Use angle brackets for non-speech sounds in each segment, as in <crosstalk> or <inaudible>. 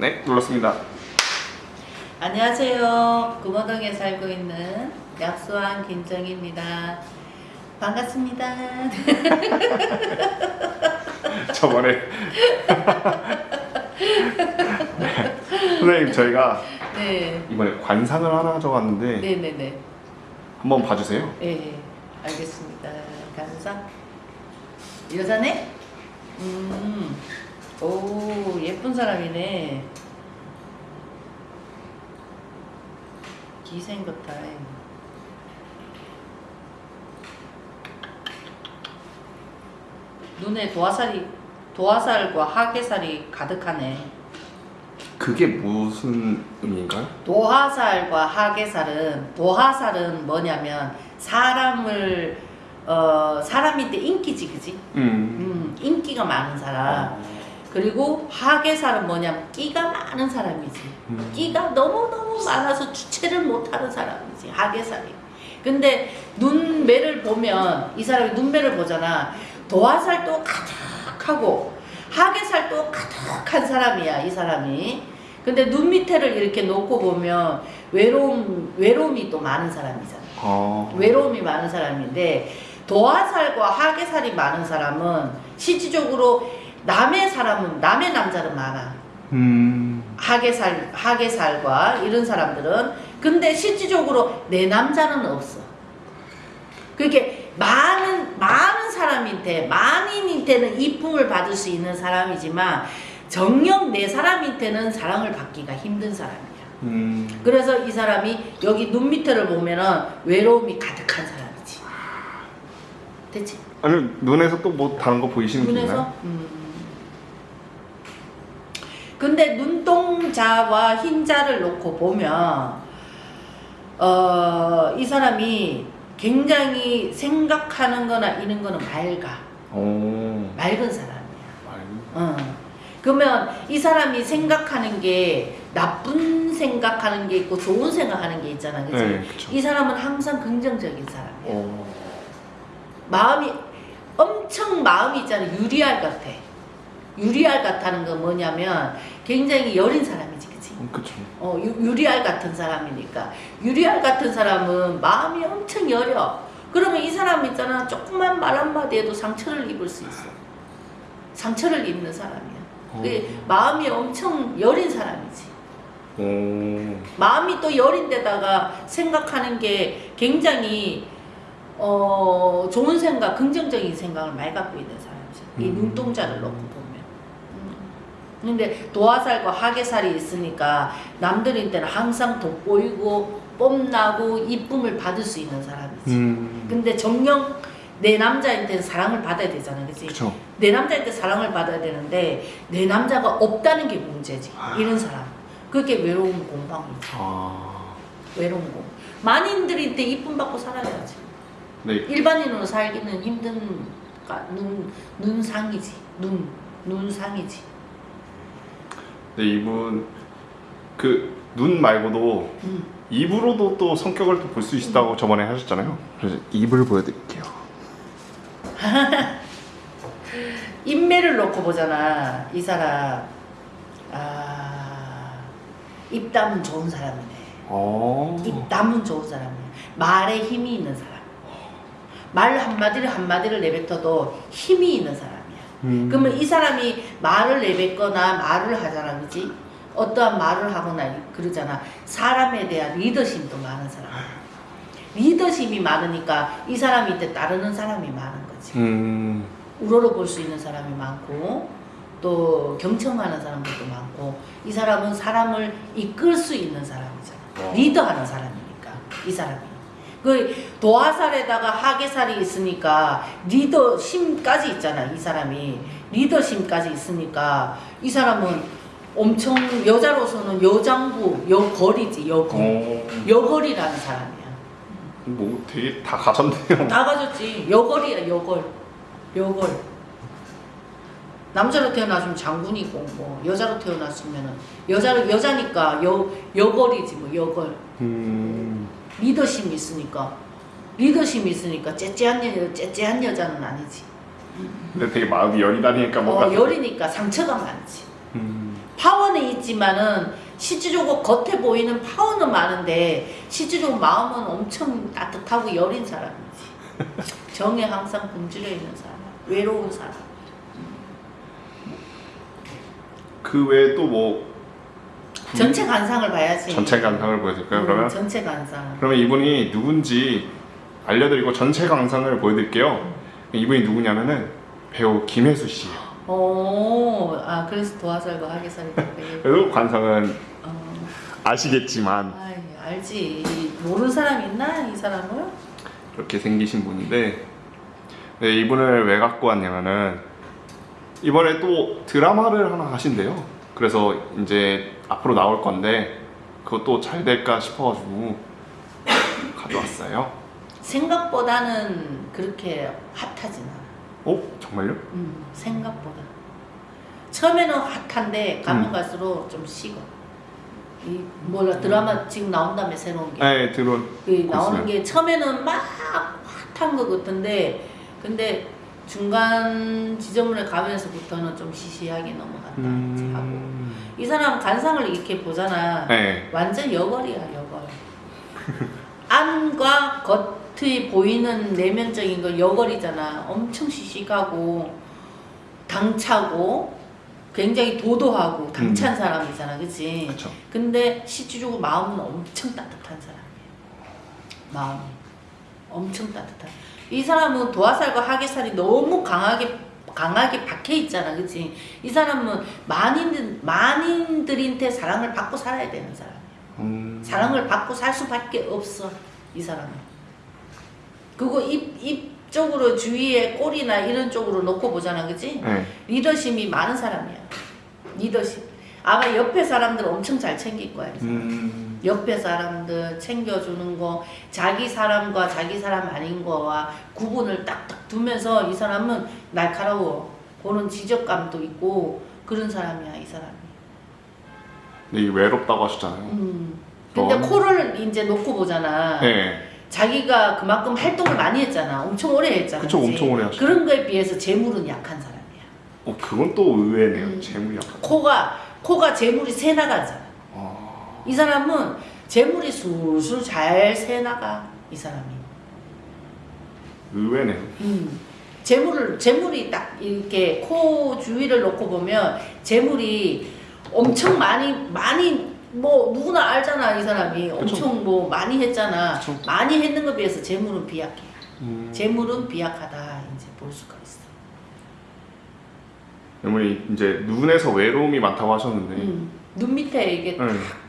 네, 눌렀습니다. 안녕하세요. 구모동에 살고 있는 약수왕 김정입니다. 반갑습니다. <laughs> 저번에 네. 선생님 저희가 네. 이번에 관상을 하나 가져왔는데 네네네. 한번 봐주세요. 네. 알겠습니다. 감사. 여자네? 음. 오, 예쁜 사람이네. 기생 같아. 눈에 도화살이 도화살과 하계살이 가득하네. 그게 무슨 의미인가요? 도화살과 하계살은 도화살은 뭐냐면 사람을 어 사람인데 인기지 그지? 음. 음 인기가 많은 사람. 그리고 하계살은 뭐냐면 끼가 많은 사람이지. 음. 끼가 너무 너무 많아서 주체를 못하는 사람이지 하계살이. 근데 눈매를 보면 이 사람이 눈매를 보잖아. 도화살도 가득하고 하계살도 가득한 사람이야 이 사람이. 근데 눈 밑에를 이렇게 놓고 보면 외로움 외로움이 또 많은 사람이잖아. 어. 외로움이 많은 사람인데 도화살과 하계살이 많은 사람은 실질적으로 남의 사람은 남의 남자는 많아. 음. 하계살 하계살과 이런 사람들은 근데 실질적으로 내 남자는 없어. 그렇게 많은 많은 사람한테 만인한테는 이쁨을 받을 수 있는 사람이지만 정녕 내 사람한테는 사랑을 받기가 힘든 사람이야. 음. 그래서 이 사람이 여기 눈 밑에를 보면은 외로움이 가득한 사람이지. 됐지? 아니 눈에서 또 뭐 다른 거 보이시는 게 눈에서? 있나요? 음. 근데 눈동자와 흰자를 놓고 보면 어, 이 사람이 굉장히 생각하는 거나 이런 거는 맑아. 오. 맑은 사람이야. 말- 어. 그러면 이 사람이 생각하는 게 나쁜 생각하는 게 있고 좋은 생각하는 게 있잖아. 그치? 네, 그쵸. 이 사람은 항상 긍정적인 사람이야. 오. 마음이 엄청 마음이 있잖아 유리알 같아 유리알 같다는 건 뭐냐면 굉장히 여린 사람이지 그치 음, 그쵸. 어 유, 유리알 같은 사람이니까 유리알 같은 사람은 마음이 엄청 여려 그러면 이 사람 있잖아 조금만 말 한마디 해도 상처를 입을 수 있어 상처를 입는 사람이야 어. 그 마음이 엄청 여린 사람이지 오. 마음이 또 여린데다가 생각하는 게 굉장히 어 좋은 생각, 긍정적인 생각을 많이 갖고 있는 사람이죠. 이 음. 눈동자를 놓고. 음. 근데 도화살과 하계살이 있으니까 남들한테는 항상 돋보이고 뽐나고 이쁨을 받을 수 있는 사람이지. 음. 근데 정녕 내 남자한테는 사랑을 받아야 되잖아, 그치? 그쵸. 내 남자한테 사랑을 받아야 되는데 내 남자가 없다는 게 문제지. 이런 사람. 그게 외로운 공방이지. 아. 외로운 거. 만인들한테 이쁨 받고 살아야지. 네. 일반인으로 살기는 힘든 가- 눈 눈상이지. 눈 눈상이지. 네 이분 그 눈 말고도 음. 입으로도 또 성격을 또 볼 수 있다고 저번에 하셨잖아요. 그래서 입을 보여드릴게요. <laughs> 인매를 놓고 보잖아. 이 사람 아 입담은 좋은 사람이네. 어. 입담은 좋은 사람이야. 말에 힘이 있는 사람. 말 한마디를 한마디를 내뱉어도 힘이 있는 사람이야. 음. 그러면 이 사람이 말을 내뱉거나 말을 하잖아, 그지? 어떠한 말을 하거나 그러잖아. 사람에 대한 리더십도 많은 사람. 리더십이 많으니까 이 사람한테 따르는 사람이 많은 거지. 음. 우러러 볼 수 있는 사람이 많고 또 경청하는 사람들도 많고 이 사람은 사람을 이끌 수 있는 사람이잖아. 어. 리더하는 사람이니까 이 사람이. 그 도화살에다가 하계살이 있으니까 리더심까지 있잖아 이 사람이. 리더심까지 있으니까 이 사람은 엄청 여자로서는 여장부 여걸이지 여걸 어. 여걸이라는 사람이야. 뭐 되게 다 가졌네요. <laughs> 다 가졌지. 여걸이야 여걸. 여걸. 남자로 태어났으면 장군이고 뭐 여자로 태어났으면은 여자로 여자니까 여 여걸이지 뭐 여걸. 음. 리더심이 있으니까 리더심이 있으니까 째째한 여 째째한 여자는 아니지. 근데 되게 마음이 여리다니까 뭔가. 어 여리니까 상처가 많지. 음. 파워는 있지만은 실질적으로 겉에 보이는 파워는 많은데 실질적으로 마음은 엄청 따뜻하고 여린 사람이지. <laughs> 정에 항상 굶주려 있는 사람, 외로운 사람. 그 외에 또뭐 전체 관상을 봐야지. 전체 관상을 보여드릴까요? 음, 그러면 전체 관상. 그러면 이분이 누군지 알려드리고 전체 관상을 보여드릴게요. 이분이 누구냐면은 배우 김혜수 씨. 오, 아 그래서 도화살과 하계살이 그렇게. 그래도 관상은 어, 아시겠지만 아이, 알지. 모르는 사람 있나 이 사람을? 이렇게 생기신 분인데 네, 이분을 왜 갖고 왔냐면은 이번에 또 드라마를 하나 하신대요. 그래서 이제 앞으로 나올 건데 그것도 잘 될까 싶어가지고 가져왔어요. 생각보다는 그렇게 핫하진 않아. 어? 정말요? 음, 생각보다. 처음에는 핫한데 가면 음. 갈수록 좀 식어. 이 몰라 드라마 지금 나온다며 새로운 게. 네, 들어. 그 나오는. 게 처음에는 막 핫한 것 같은데 근데 중간 지점을 가면서부터는 좀 시시하게 넘어간다 하고 음... 이 사람 간상을 이렇게 보잖아 네. 완전 여걸이야 여걸 안과 겉이 보이는 내면적인 거 여걸이잖아 엄청 시시하고 당차고 굉장히 도도하고 당찬 사람이잖아 그치 그렇죠. 근데 실질적으로 마음은 엄청 따뜻한 사람이에요. 마음이 엄청 따뜻한. 이 사람은 도화살과 하계살이 너무 강하게 강하게 박혀 있잖아, 그렇지? 이 사람은 만인 만인들한테 사랑을 받고 살아야 되는 사람이야. 음... 사랑을 받고 살 수밖에 없어, 이 사람은. 그거 입, 입 쪽으로 주위에 꼬리나 이런 쪽으로 놓고 보잖아, 그렇지? 네. 리더십이 많은 사람이야. 리더십. 아마 옆에 사람들 엄청 잘 챙길 거야. 음... 옆에 사람들 챙겨주는 거, 자기 사람과 자기 사람 아닌 거와 구분을 딱딱 두면서 이 사람은 날카로워. 그런 지적감도 있고 그런 사람이야, 이 사람이. 근데 이 외롭다고 하셨잖아요. 음. 근데 어. 코를 이제 놓고 보잖아. 네. 자기가 그만큼 활동을 많이 했잖아. 엄청 오래 했잖아. 그쵸, 그치? 엄청 오래. 그런 거에 비해서 재물은 약한 사람이야. 어, 그건 또 의외네요. 음. 재물이 약간. 코가 코가 재물이 새 나가잖아. 아... 이 사람은 재물이 술술 잘 새 나가 이 사람이. 의외네요. 음. 재물을 재물이 딱 이렇게 코 주위를 놓고 보면 재물이 엄청 많이 많이 뭐 누구나 알잖아 이 사람이 엄청 뭐 많이 했잖아. 그쵸. 많이 했는 것에 비해서 재물은 비약해. 음... 재물은 비약하다 이제 볼 수가 있어. 어머니 이제 눈에서 외로움이 많다고 하셨는데 음. 눈 밑에 이게 네.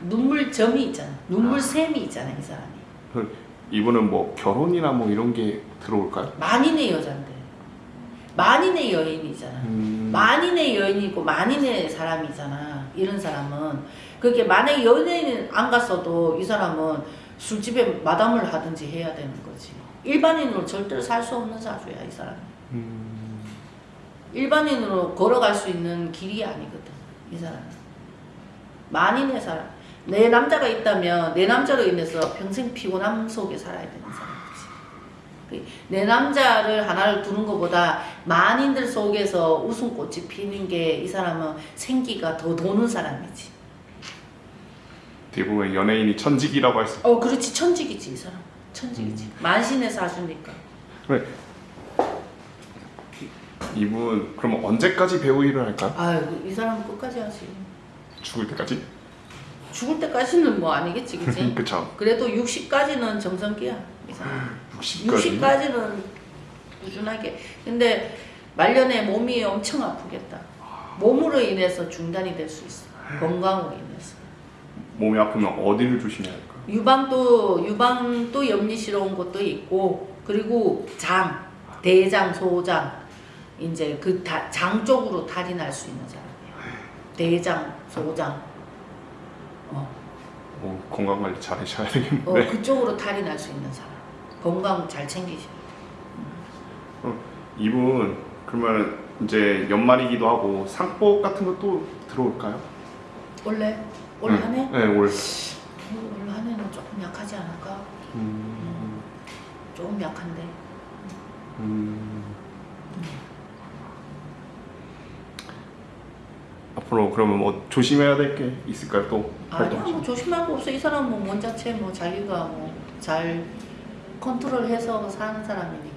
눈물 점이 있잖아. 눈물 아. 샘이 있잖아 이 사람이. 그 이분은 뭐 결혼이나 뭐 이런 게 들어올까요? 만인의 여잔데 만인의 여인이잖아. 음... 만인의 여인이고 만인의 사람이잖아. 이런 사람은 그게 만약에 연예인 안 갔어도 이 사람은 술집에 마담을 하든지 해야 되는 거지. 일반인으로 절대로 살 수 없는 사주야 이 사람. 음... 일반인으로 걸어갈 수 있는 길이 아니거든 이 사람. 만인의 사람. 내 남자가 있다면 내 남자로 인해서 평생 피곤함 속에 살아야 되는 사람이지. 그내 남자를 하나를 두는 것보다 만인들 속에서 웃음꽃이 피는 게 이 사람은 생기가 더 도는 사람이지. 대부분 연예인이 천직이라고 할 수. 어, 그렇지 천직이지 이 사람. 천직이지. 만신의 사주니까. 그래. 이분 그럼 언제까지 배우 일을 할까요? 아유 이 사람은 끝까지 하지. 죽을 때까지? 죽을 때까지는 뭐 아니겠지, 그치? <laughs> 그쵸. 그래도 60까지는 정성기야 이 사람. 60까지. 60까지는 꾸준하게. 근데 말년에 몸이 엄청 아프겠다. 몸으로 인해서 중단이 될 수 있어. 건강으로 인해서. 몸이 아프면 어디를 조심해야 할까요? 유방도 유방도 염리스러운 것도 있고 그리고 장, 대장, 소장 이제 그 장 쪽으로 탈이 날 수 있는 사람이에요. 대장, 소장. 어, 어, 건강 관리 잘 하셔야 어 되겠는데. 그쪽으로 탈이 날 수 있는 사람. 건강 잘 챙기셔. 이분 그러면 이제 연말이기도 하고 상복 같은 것도 들어올까요? 원래 올 네. 한해? 네, 올. 올 한해는 조금 약하지 않을까? 음, 조금 약한데. 음. 앞으로 그러면 뭐 조심해야 될 게 있을까요? 또 아니야 활동 뭐 조심할 거 없어. 이 사람은 뭐 원자체 뭐 자기가 뭐 잘 컨트롤해서 사는 사람이니까